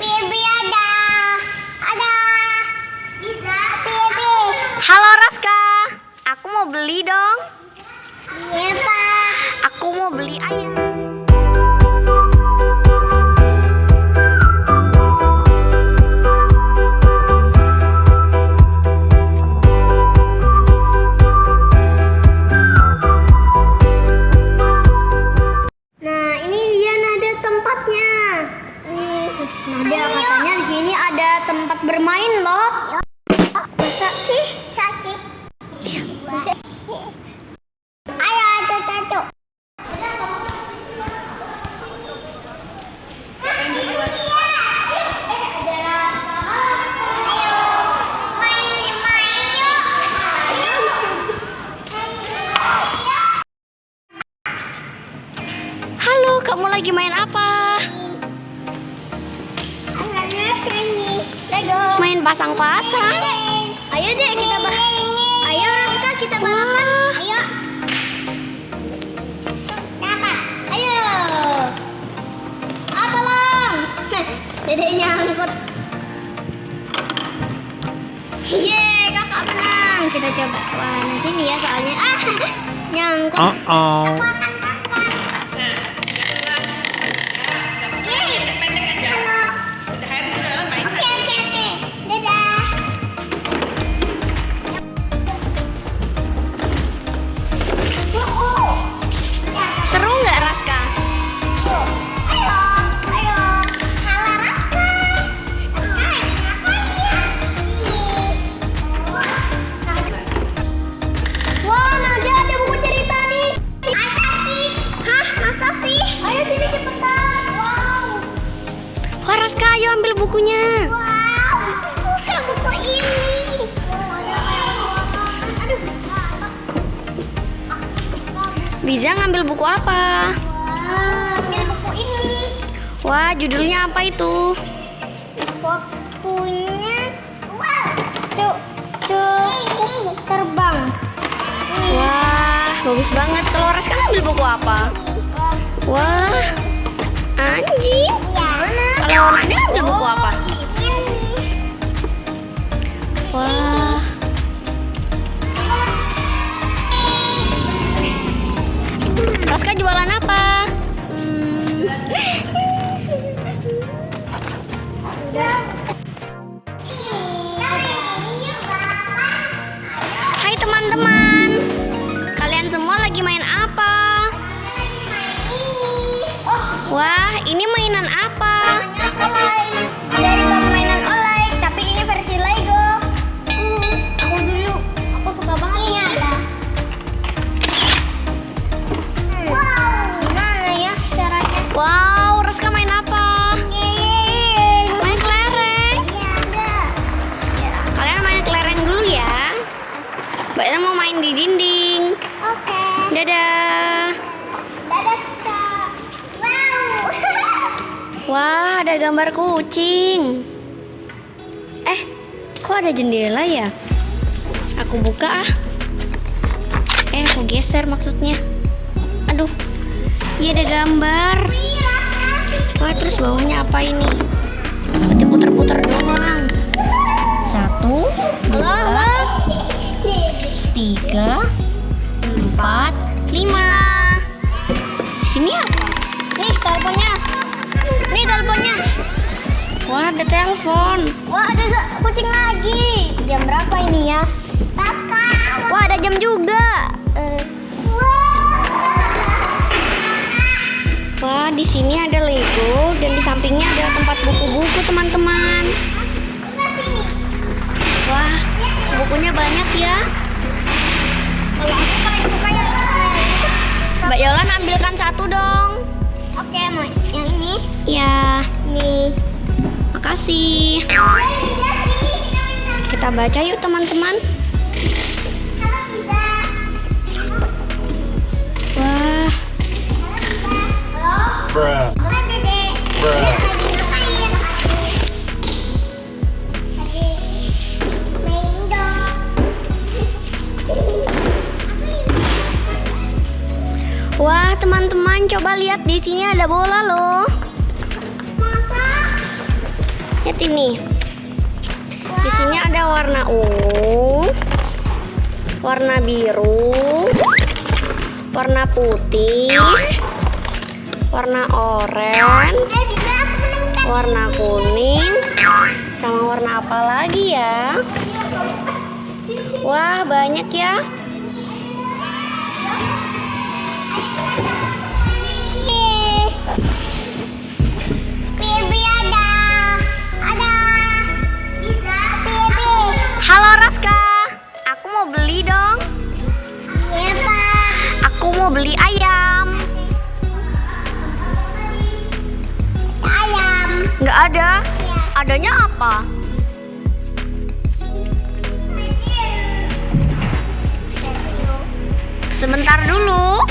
Bibi ada. Ada. Bisa. Bibi. Halo Raska, aku mau beli dong. Iya, Pak. Aku mau beli ayam. Ayo, atu atu. Halo, kamu lagi main apa? Main pasang-pasang. Ayo deh kita bah. Kita balapan. Ayo. Dapat. Ayo. Ah tolong. Dedek nyangkut. Yeay kakak menang. Kita coba. Wah nanti nih ya soalnya. Ah nyangkut. Uh-oh. Oke Bisa ngambil buku apa? Wah, ambil buku ini. Wah, judulnya apa itu? Waktunya. Cuk, cuk terbang. Wah, bagus banget. Kalau Raska ngambil buku apa? Wah, anjing. Mana? Kalau Nadia ambil buku apa? Raska jualan apa? Main di dinding. Oke. Dadah. Dadah kak. Wow. Wah, ada gambar kucing. Eh, kok ada jendela ya? Aku buka ah. Eh, aku geser maksudnya. Aduh, iya ada gambar. Wah, terus bawahnya apa ini? Berarti putar-putar doang. Satu, dua, empat, lima. Sini apa? Nih teleponnya. Nih teleponnya. Wah, ada telepon. Wah ada kucing lagi. Jam berapa ini ya? Kakak. Wah, ada jam juga. Eh, Wah, di sini ada Lego dan di sampingnya ada tempat buku-buku, teman-teman. Wah, bukunya banyak ya. Kalau aku Mbak Yolan ambilkan satu dong. Oke, mau yang ini. Ya, Nih. makasih. Kita baca yuk, teman-teman. Wah, Bruh. Bruh. Teman-teman coba lihat di sini ada bola loh. Lihat ini. Di sini ada warna ungu, warna biru, warna putih, warna oranye, warna kuning, sama warna apa lagi ya? Wah, banyak ya. adanya apa? Sebentar dulu.